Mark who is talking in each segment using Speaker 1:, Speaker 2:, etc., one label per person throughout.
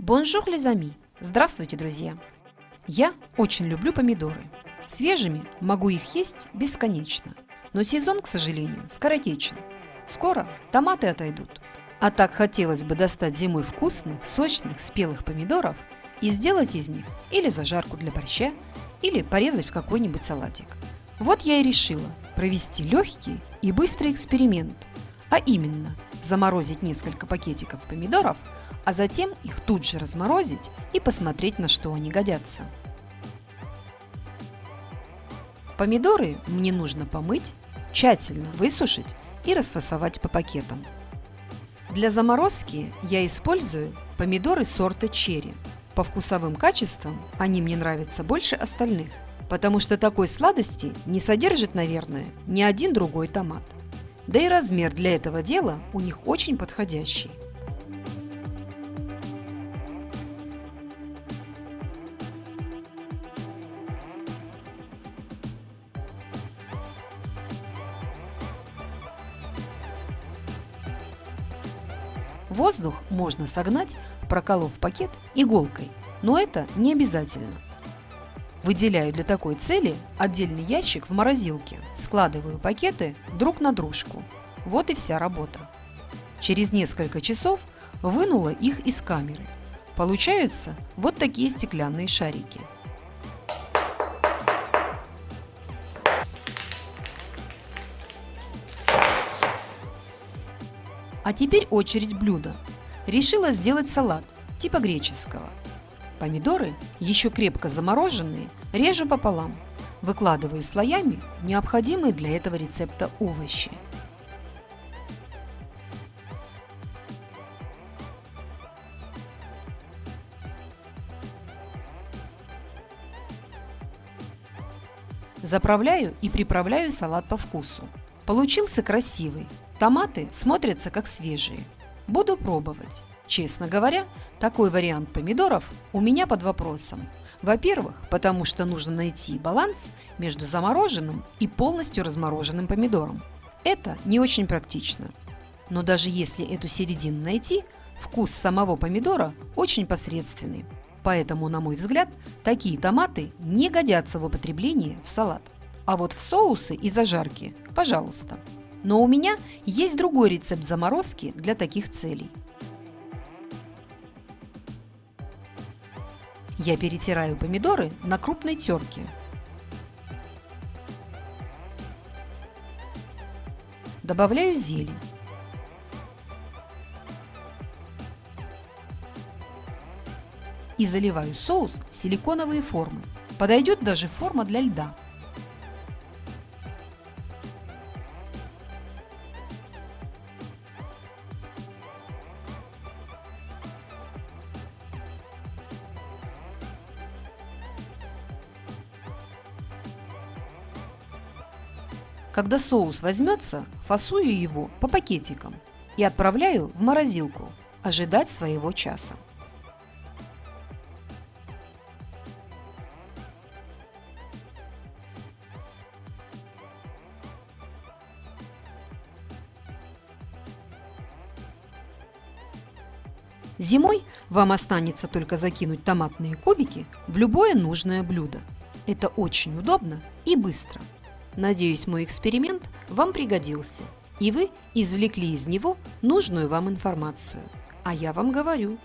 Speaker 1: Bonjour, les amis! Здравствуйте, друзья! Я очень люблю помидоры. Свежими могу их есть бесконечно. Но сезон, к сожалению, скоротечен. Скоро томаты отойдут. А так хотелось бы достать зимой вкусных, сочных, спелых помидоров и сделать из них или зажарку для борща, или порезать в какой-нибудь салатик. Вот я и решила провести легкий и быстрый эксперимент, а именно заморозить несколько пакетиков помидоров, а затем их тут же разморозить и посмотреть, на что они годятся. Помидоры мне нужно помыть, тщательно высушить и расфасовать по пакетам. Для заморозки я использую помидоры сорта черри. По вкусовым качествам они мне нравятся больше остальных, потому что такой сладости не содержит, наверное, ни один другой томат. Да и размер для этого дела у них очень подходящий. Воздух можно согнать, проколов пакет иголкой, но это не обязательно. Выделяю для такой цели отдельный ящик в морозилке, складываю пакеты друг на дружку. Вот и вся работа. Через несколько часов вынула их из камеры. Получаются вот такие стеклянные шарики. А теперь очередь блюда. Решила сделать салат, типа греческого. Помидоры, еще крепко замороженные, режу пополам. Выкладываю слоями необходимые для этого рецепта овощи. Заправляю и приправляю салат по вкусу. Получился красивый. Томаты смотрятся как свежие. Буду пробовать. Честно говоря, такой вариант помидоров у меня под вопросом. Во-первых, потому что нужно найти баланс между замороженным и полностью размороженным помидором. Это не очень практично. Но даже если эту середину найти, вкус самого помидора очень посредственный. Поэтому, на мой взгляд, такие томаты не годятся в употреблении в салат. А вот в соусы и зажарки – пожалуйста. Но у меня есть другой рецепт заморозки для таких целей. Я перетираю помидоры на крупной терке. Добавляю зелень. И заливаю соус в силиконовые формы. Подойдет даже форма для льда. Когда соус возьмется, фасую его по пакетикам и отправляю в морозилку ожидать своего часа. Зимой вам останется только закинуть томатные кубики в любое нужное блюдо. Это очень удобно и быстро. Надеюсь, мой эксперимент вам пригодился, и вы извлекли из него нужную вам информацию. А я вам говорю,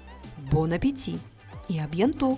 Speaker 1: бон аппетит и абьянто!